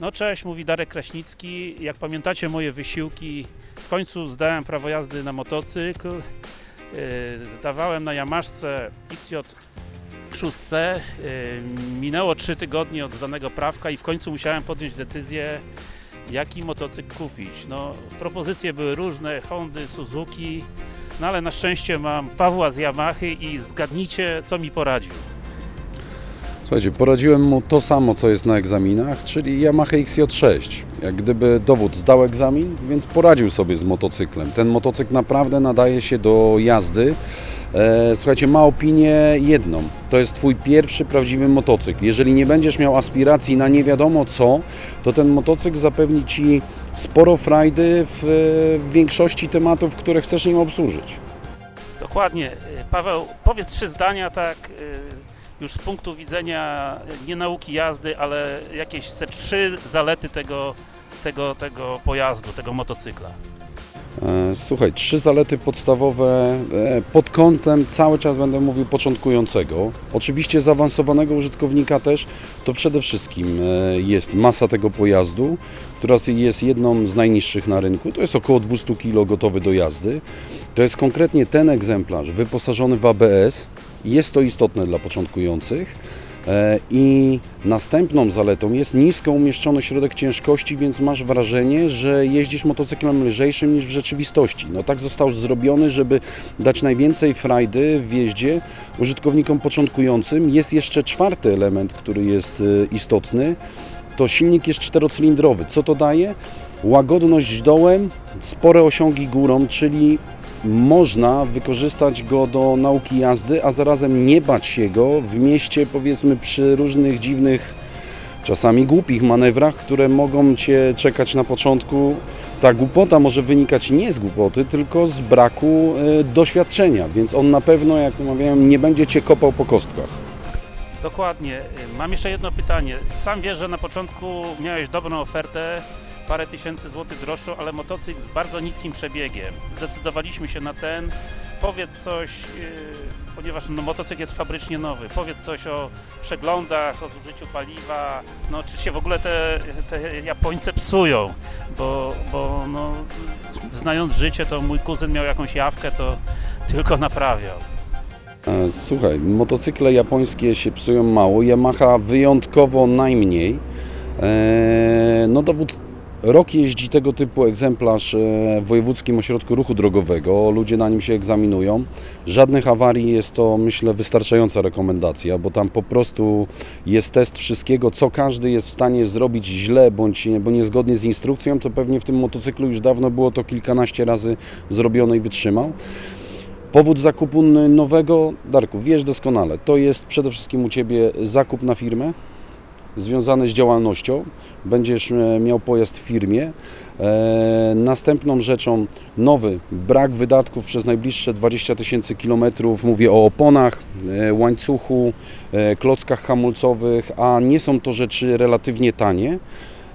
No cześć, mówi Darek Kraśnicki. Jak pamiętacie moje wysiłki, w końcu zdałem prawo jazdy na motocykl. Yy, Zdawałem na Yamaszce XJ6. Yy, Minęło 3 tygodnie od zdanego prawka i w końcu musiałem podjąć decyzję, jaki motocykl kupić. No, propozycje były różne, Hondy, Suzuki, no ale na szczęście mam Pawła z Yamahy i zgadnijcie, co mi poradził. Słuchajcie, poradziłem mu to samo, co jest na egzaminach, czyli Yamaha XJ6. Jak gdyby dowód zdał egzamin, więc poradził sobie z motocyklem. Ten motocykl naprawdę nadaje się do jazdy. E, Słuchajcie, ma opinię jedną. To jest Twój pierwszy prawdziwy motocykl. Jeżeli nie będziesz miał aspiracji na nie wiadomo co, to ten motocykl zapewni Ci sporo frajdy w, w większości tematów, które chcesz nim obsłużyć. Dokładnie. Y, Paweł, powiedz trzy zdania, tak, y, już z punktu widzenia nie nauki jazdy, ale jakieś ze trzy zalety tego, tego, tego pojazdu, tego motocykla. E, Słuchaj, trzy zalety podstawowe e, pod kątem cały czas będę mówił początkującego. Oczywiście zaawansowanego użytkownika też, to przede wszystkim e, jest masa tego pojazdu, która jest jedną z najniższych na rynku. To jest około 200 kg gotowy do jazdy. To jest konkretnie ten egzemplarz wyposażony w ABS. Jest to istotne dla początkujących. E, I następną zaletą jest nisko umieszczony środek ciężkości, więc masz wrażenie, że jeździsz motocyklem lżejszym niż w rzeczywistości. No tak został zrobiony, żeby dać najwięcej frajdy w jeździe użytkownikom początkującym. Jest jeszcze czwarty element, który jest e, istotny. To silnik jest czterocylindrowy. Co to daje? Łagodność dołem, spore osiągi górą, czyli można wykorzystać go do nauki jazdy, a zarazem nie bać się go w mieście, powiedzmy przy różnych dziwnych, czasami głupich manewrach, które mogą Cię czekać na początku. Ta głupota może wynikać nie z głupoty, tylko z braku e, doświadczenia, więc on na pewno, jak mówiłem, nie będzie Cię kopał po kostkach. Dokładnie. Y, Mam jeszcze jedno pytanie. Sam wiesz, że na początku miałeś dobrą ofertę, parę tysięcy złotych droższą, ale motocykl z bardzo niskim przebiegiem. Zdecydowaliśmy się na ten. Powiedz coś, yy, ponieważ no, motocykl jest fabrycznie nowy, powiedz coś o przeglądach, o zużyciu paliwa, no czy się w ogóle te, te Japońce psują, bo, bo no, znając życie, to mój kuzyn miał jakąś jawkę, to tylko naprawiał. E, Słuchaj, motocykle japońskie się psują mało, Yamaha wyjątkowo najmniej. E, No dowód, rok jeździ tego typu egzemplarz e, w Wojewódzkim Ośrodku Ruchu Drogowego, ludzie na nim się egzaminują. Żadnych awarii jest to, myślę, wystarczająca rekomendacja, bo tam po prostu jest test wszystkiego, co każdy jest w stanie zrobić źle bądź bo niezgodnie z instrukcją, to pewnie w tym motocyklu już dawno było to kilkanaście razy zrobione i wytrzymał. Powód zakupu nowego, Darku, wiesz doskonale, to jest przede wszystkim u Ciebie zakup na firmę związany z działalnością. Będziesz e, miał pojazd w firmie. E, następną rzeczą nowy, brak wydatków przez najbliższe 20 tysięcy kilometrów. Mówię o oponach, e, łańcuchu, klockach hamulcowych, a nie są to rzeczy relatywnie tanie.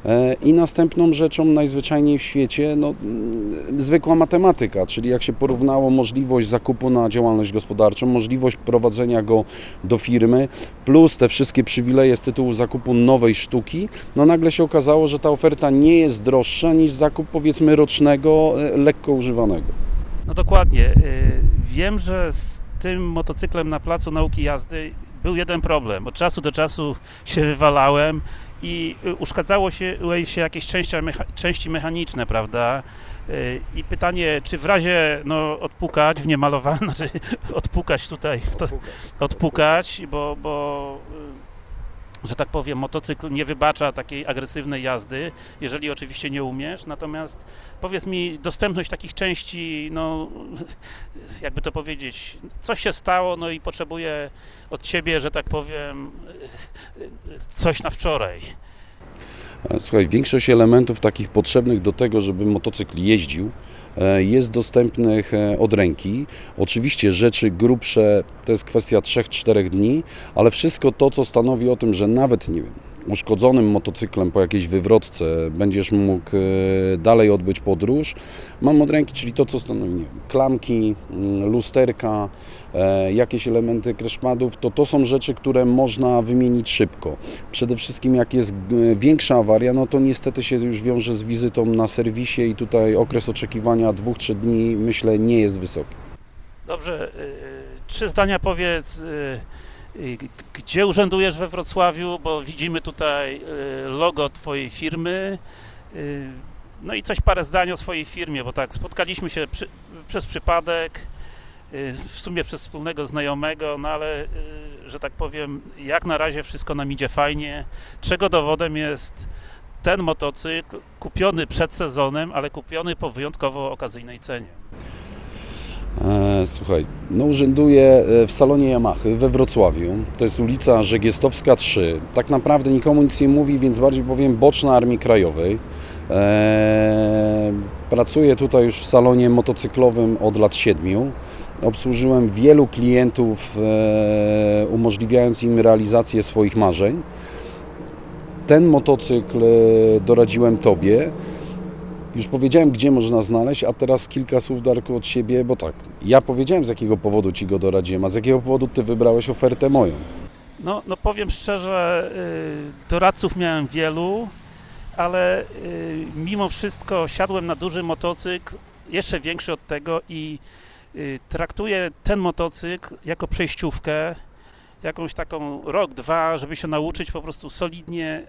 E, I następną rzeczą najzwyczajniej w świecie, no, mm, zwykła matematyka, czyli jak się porównało możliwość zakupu na działalność gospodarczą, możliwość prowadzenia go do firmy, plus te wszystkie przywileje z tytułu zakupu nowej sztuki, no nagle się okazało, że ta oferta nie jest droższa niż zakup powiedzmy rocznego, e, lekko używanego. No dokładnie. Y, Wiem, że z tym motocyklem na placu nauki jazdy był jeden problem. Od czasu do czasu się wywalałem i y, uszkadzało się, się jakieś części, mecha, części mechaniczne, prawda? Y, I pytanie, czy w razie no, odpukać w niemalowane, znaczy odpukać tutaj, w to, odpukać, bo, bo y, że tak powiem, motocykl nie wybacza takiej agresywnej jazdy, jeżeli oczywiście nie umiesz. Natomiast powiedz mi, dostępność takich części, no jakby to powiedzieć, coś się stało, no i potrzebuję od ciebie, że tak powiem, coś na wczoraj. Słuchaj, większość elementów takich potrzebnych do tego, żeby motocykl jeździł, jest dostępnych e, od ręki. Oczywiście rzeczy grubsze to jest kwestia 3-4 dni, ale wszystko to, co stanowi o tym, że nawet nie wiem, uszkodzonym motocyklem po jakiejś wywrotce będziesz mógł e, dalej odbyć podróż. Mam od ręki, czyli to co stanowi klamki, mm, lusterka, e, jakieś elementy kreszmadów, to to są rzeczy, które można wymienić szybko. Przede wszystkim jak jest e, większa awaria, no to niestety się już wiąże z wizytą na serwisie i tutaj okres oczekiwania 2-3 dni myślę nie jest wysoki. Dobrze, trzy zdania powiedz, gdzie urzędujesz we Wrocławiu, bo widzimy tutaj y, logo Twojej firmy. y, No i coś parę zdań o swojej firmie, bo tak, spotkaliśmy się przy, przez przypadek, y, w sumie przez wspólnego znajomego, no ale, y, że tak powiem, jak na razie wszystko nam idzie fajnie, czego dowodem jest ten motocykl kupiony przed sezonem, ale kupiony po wyjątkowo okazyjnej cenie. E, Słuchaj, no urzęduję e, w salonie Yamahy we Wrocławiu. To jest ulica Żegiestowska 3. Tak naprawdę nikomu nic nie mówi, więc bardziej powiem boczna Armii Krajowej. E, Pracuję tutaj już w salonie motocyklowym od lat 7. Obsłużyłem wielu klientów, umożliwiając im realizację swoich marzeń. Ten motocykl doradziłem Tobie. Już powiedziałem, gdzie można znaleźć, a teraz kilka słów, Darku, od siebie, bo tak, ja powiedziałem, z jakiego powodu Ci go doradziłem, a z jakiego powodu Ty wybrałeś ofertę moją. No, no powiem szczerze, y, doradców miałem wielu, ale y, mimo wszystko siadłem na duży motocykl, jeszcze większy od tego i y, traktuję ten motocykl jako przejściówkę, jakąś taką rok, dwa, żeby się nauczyć po prostu solidnie.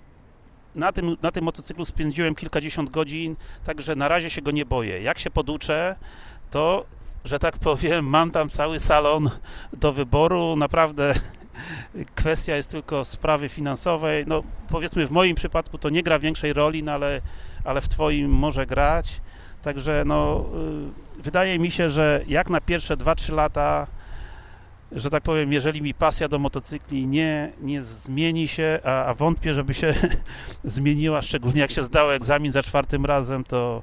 Na tym, na tym motocyklu spędziłem kilkadziesiąt godzin, także na razie się go nie boję. Jak się poduczę, to, że tak powiem, mam tam cały salon do wyboru. Naprawdę kwestia jest tylko sprawy finansowej. No, powiedzmy, w moim przypadku to nie gra większej roli, no ale, ale w Twoim może grać. Także no, y, wydaje mi się, że jak na pierwsze 2-3 lata, że tak powiem, jeżeli mi pasja do motocykli nie, nie zmieni się, a, a wątpię, żeby się zmieniła, szczególnie jak się zdało egzamin za czwartym razem, to,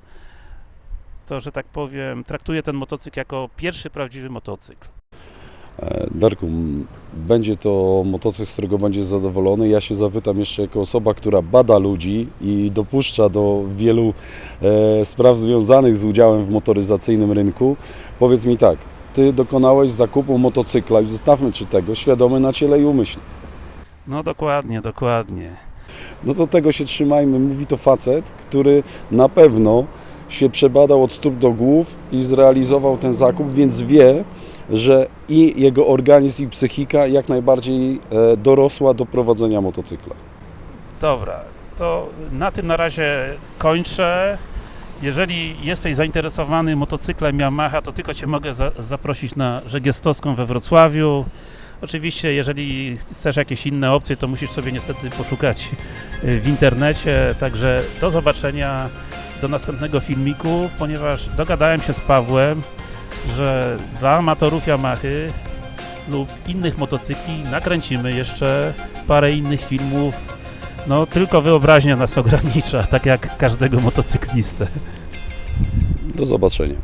to, że tak powiem, traktuję ten motocykl jako pierwszy prawdziwy motocykl. E, Darku, będzie to motocykl, z którego będziesz zadowolony. Ja się zapytam jeszcze jako osoba, która bada ludzi i dopuszcza do wielu e, spraw związanych z udziałem w motoryzacyjnym rynku. Powiedz mi tak, Ty dokonałeś zakupu motocykla, już zostawmy Ci tego, świadomy na ciele i umyśle. No dokładnie, dokładnie. No to tego się trzymajmy. Mówi to facet, który na pewno się przebadał od stóp do głów i zrealizował ten zakup, więc wie, że i jego organizm i psychika jak najbardziej e, dorosła do prowadzenia motocykla. Dobra, to na tym na razie kończę. Jeżeli jesteś zainteresowany motocyklem Yamaha, to tylko Cię mogę za zaprosić na Żegiestowską we Wrocławiu. Oczywiście, jeżeli chcesz jakieś inne opcje, to musisz sobie niestety poszukać y, w internecie. Także do zobaczenia, do następnego filmiku, ponieważ dogadałem się z Pawłem, że dla amatorów Yamahy lub innych motocykli nakręcimy jeszcze parę innych filmów no, tylko wyobraźnia nas ogranicza, tak jak każdego motocyklistę. Do zobaczenia.